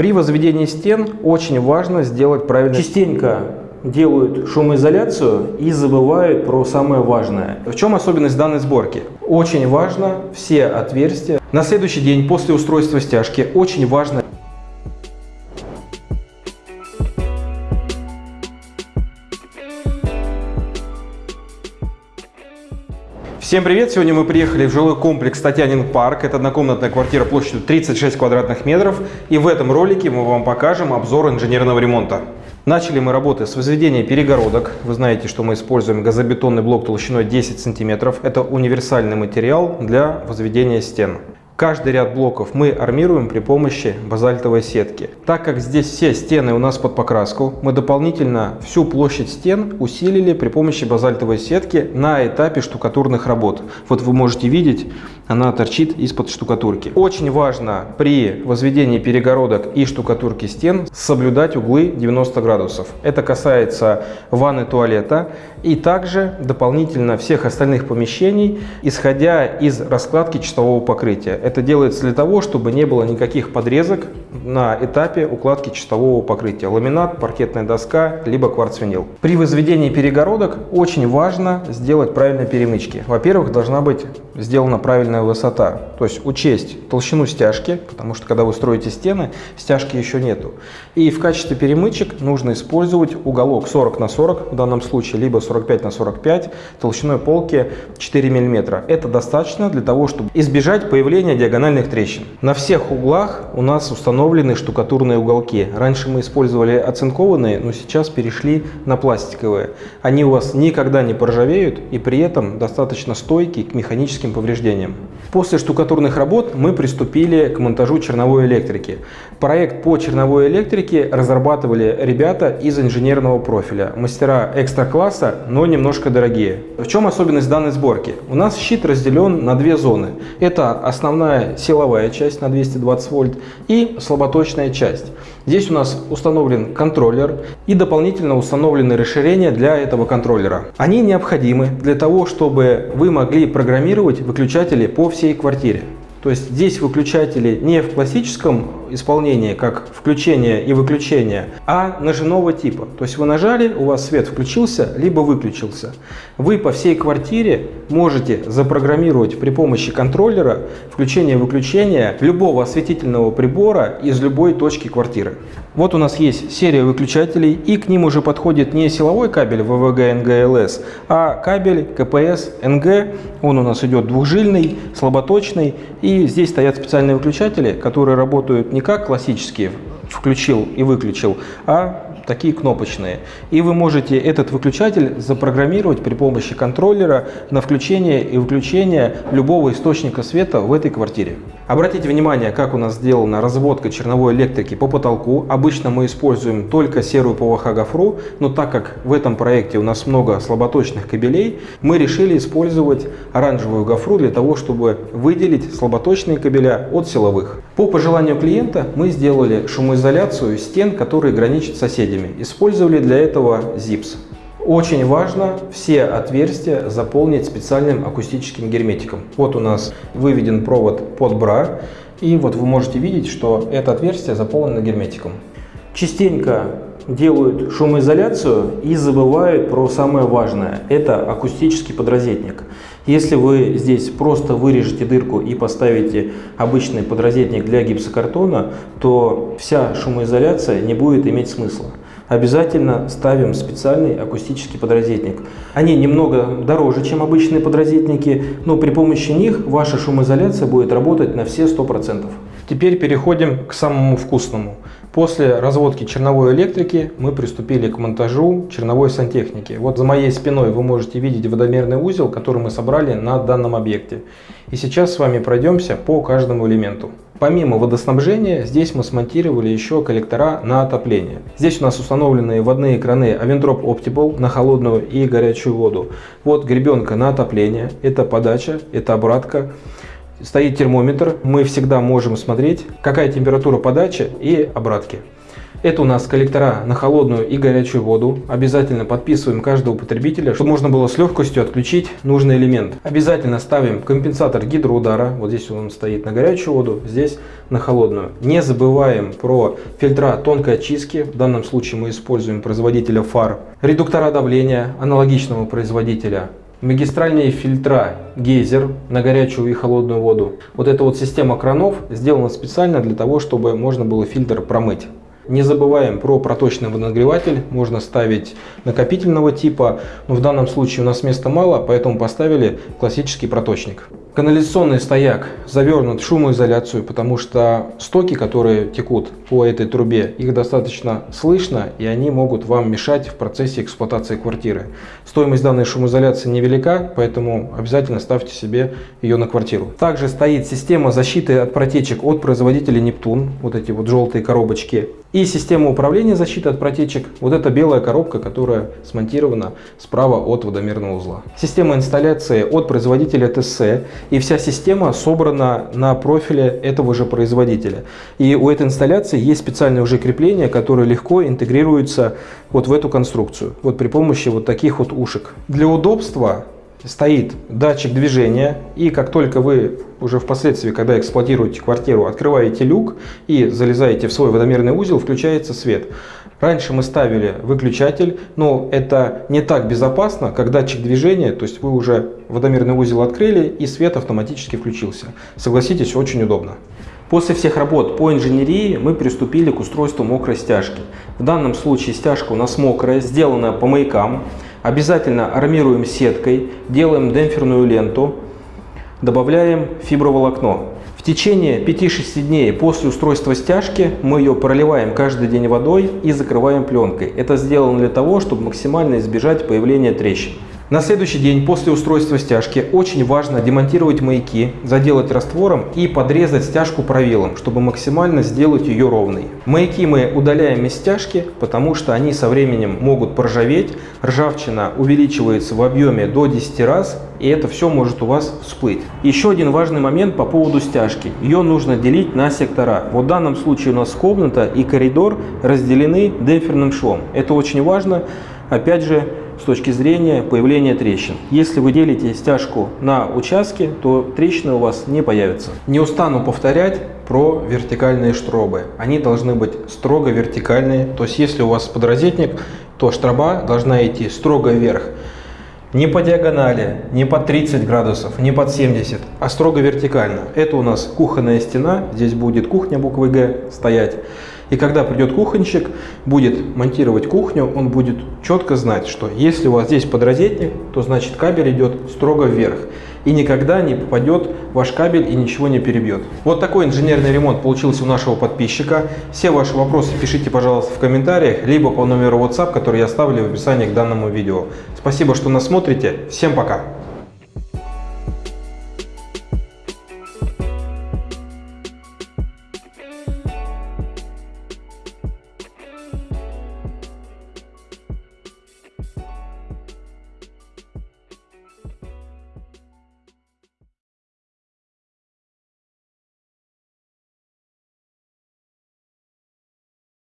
При возведении стен очень важно сделать правильно. Частенько делают шумоизоляцию и забывают про самое важное. В чем особенность данной сборки? Очень важно все отверстия. На следующий день после устройства стяжки очень важно Всем привет! Сегодня мы приехали в жилой комплекс Татьянин парк. Это однокомнатная квартира площадью 36 квадратных метров. И в этом ролике мы вам покажем обзор инженерного ремонта. Начали мы работы с возведения перегородок. Вы знаете, что мы используем газобетонный блок толщиной 10 сантиметров. Это универсальный материал для возведения стен. Каждый ряд блоков мы армируем при помощи базальтовой сетки. Так как здесь все стены у нас под покраску, мы дополнительно всю площадь стен усилили при помощи базальтовой сетки на этапе штукатурных работ. Вот вы можете видеть, она торчит из-под штукатурки. Очень важно при возведении перегородок и штукатурки стен соблюдать углы 90 градусов. Это касается ванны туалета и также дополнительно всех остальных помещений, исходя из раскладки чистового покрытия. Это делается для того, чтобы не было никаких подрезок на этапе укладки чистового покрытия. Ламинат, паркетная доска, либо кварцвинил. При возведении перегородок очень важно сделать правильные перемычки. Во-первых, должна быть сделана правильная высота. То есть учесть толщину стяжки, потому что когда вы строите стены, стяжки еще нету. И в качестве перемычек нужно использовать уголок 40 на 40 в данном случае, либо 45 на 45 толщиной полки 4 мм. Это достаточно для того, чтобы избежать появления диагональных трещин. На всех углах у нас установлены штукатурные уголки. Раньше мы использовали оцинкованные, но сейчас перешли на пластиковые. Они у вас никогда не поржавеют и при этом достаточно стойки к механическим повреждениям. После штукатурных работ мы приступили к монтажу черновой электрики. Проект по черновой электрике разрабатывали ребята из инженерного профиля. Мастера экстра-класса, но немножко дорогие. В чем особенность данной сборки? У нас щит разделен на две зоны. Это основная основная силовая часть на 220 вольт и слаботочная часть. Здесь у нас установлен контроллер и дополнительно установлены расширения для этого контроллера. Они необходимы для того, чтобы вы могли программировать выключатели по всей квартире. То есть здесь выключатели не в классическом исполнении, как включение и выключение, а ножевого типа. То есть вы нажали, у вас свет включился, либо выключился. Вы по всей квартире можете запрограммировать при помощи контроллера включение и выключение любого осветительного прибора из любой точки квартиры. Вот у нас есть серия выключателей, и к ним уже подходит не силовой кабель VVG NG-LS, а кабель КПС NG. Он у нас идет двухжильный, слаботочный, и здесь стоят специальные выключатели, которые работают не как классические включил и выключил, а такие кнопочные. И вы можете этот выключатель запрограммировать при помощи контроллера на включение и выключение любого источника света в этой квартире. Обратите внимание, как у нас сделана разводка черновой электрики по потолку. Обычно мы используем только серую ПВХ гофру, но так как в этом проекте у нас много слаботочных кабелей, мы решили использовать оранжевую гофру для того, чтобы выделить слаботочные кабеля от силовых. По пожеланию клиента мы сделали шумоизоляцию стен, которые граничат с соседями. Использовали для этого ЗИПС. Очень важно все отверстия заполнить специальным акустическим герметиком. Вот у нас выведен провод под бра, и вот вы можете видеть, что это отверстие заполнено герметиком. Частенько делают шумоизоляцию и забывают про самое важное. Это акустический подрозетник. Если вы здесь просто вырежете дырку и поставите обычный подрозетник для гипсокартона, то вся шумоизоляция не будет иметь смысла обязательно ставим специальный акустический подрозетник. Они немного дороже, чем обычные подрозетники, но при помощи них ваша шумоизоляция будет работать на все 100%. Теперь переходим к самому вкусному. После разводки черновой электрики мы приступили к монтажу черновой сантехники. Вот за моей спиной вы можете видеть водомерный узел, который мы собрали на данном объекте. И сейчас с вами пройдемся по каждому элементу. Помимо водоснабжения, здесь мы смонтировали еще коллектора на отопление. Здесь у нас установлены водные краны Avendrop Optimal на холодную и горячую воду. Вот гребенка на отопление, это подача, это обратка. Стоит термометр, мы всегда можем смотреть, какая температура подачи и обратки. Это у нас коллектора на холодную и горячую воду. Обязательно подписываем каждого потребителя, чтобы можно было с легкостью отключить нужный элемент. Обязательно ставим компенсатор гидроудара. Вот здесь он стоит на горячую воду, здесь на холодную. Не забываем про фильтра тонкой очистки. В данном случае мы используем производителя фар. Редуктора давления аналогичного производителя. Магистральные фильтра гейзер на горячую и холодную воду. Вот эта вот система кранов сделана специально для того, чтобы можно было фильтр промыть. Не забываем про проточный водонагреватель. Можно ставить накопительного типа, но в данном случае у нас места мало, поэтому поставили классический проточник. Канализационный стояк завернут в шумоизоляцию, потому что стоки, которые текут по этой трубе, их достаточно слышно, и они могут вам мешать в процессе эксплуатации квартиры. Стоимость данной шумоизоляции невелика, поэтому обязательно ставьте себе ее на квартиру. Также стоит система защиты от протечек от производителя Нептун, вот эти вот желтые коробочки. И система управления защиты от протечек, вот эта белая коробка, которая смонтирована справа от водомерного узла. Система инсталляции от производителя ТС, и вся система собрана на профиле этого же производителя. И у этой инсталляции есть специальное уже крепление, которое легко интегрируется вот в эту конструкцию, вот при помощи вот таких вот ушек. Для удобства стоит датчик движения, и как только вы уже впоследствии, когда эксплуатируете квартиру, открываете люк и залезаете в свой водомерный узел, включается свет. Раньше мы ставили выключатель, но это не так безопасно, как датчик движения, то есть вы уже водомерный узел открыли и свет автоматически включился. Согласитесь, очень удобно. После всех работ по инженерии мы приступили к устройству мокрой стяжки. В данном случае стяжка у нас мокрая, сделана по маякам. Обязательно армируем сеткой, делаем демпферную ленту, добавляем фиброволокно. В течение 5-6 дней после устройства стяжки мы ее проливаем каждый день водой и закрываем пленкой. Это сделано для того, чтобы максимально избежать появления трещин. На следующий день после устройства стяжки очень важно демонтировать маяки, заделать раствором и подрезать стяжку правилом, чтобы максимально сделать ее ровной. Маяки мы удаляем из стяжки, потому что они со временем могут поржаветь, ржавчина увеличивается в объеме до 10 раз, и это все может у вас всплыть. Еще один важный момент по поводу стяжки. Ее нужно делить на сектора. В данном случае у нас комната и коридор разделены демпферным швом. Это очень важно. Опять же, с точки зрения появления трещин. Если вы делите стяжку на участки, то трещины у вас не появятся. Не устану повторять про вертикальные штробы. Они должны быть строго вертикальные. То есть если у вас подрозетник, то штроба должна идти строго вверх. Не по диагонали, не под 30 градусов, не под 70, а строго вертикально. Это у нас кухонная стена, здесь будет кухня буквы Г стоять. И когда придет кухонщик, будет монтировать кухню, он будет четко знать, что если у вас здесь подрозетник, то значит кабель идет строго вверх. И никогда не попадет ваш кабель и ничего не перебьет. Вот такой инженерный ремонт получился у нашего подписчика. Все ваши вопросы пишите, пожалуйста, в комментариях, либо по номеру WhatsApp, который я оставлю в описании к данному видео. Спасибо, что нас смотрите. Всем пока!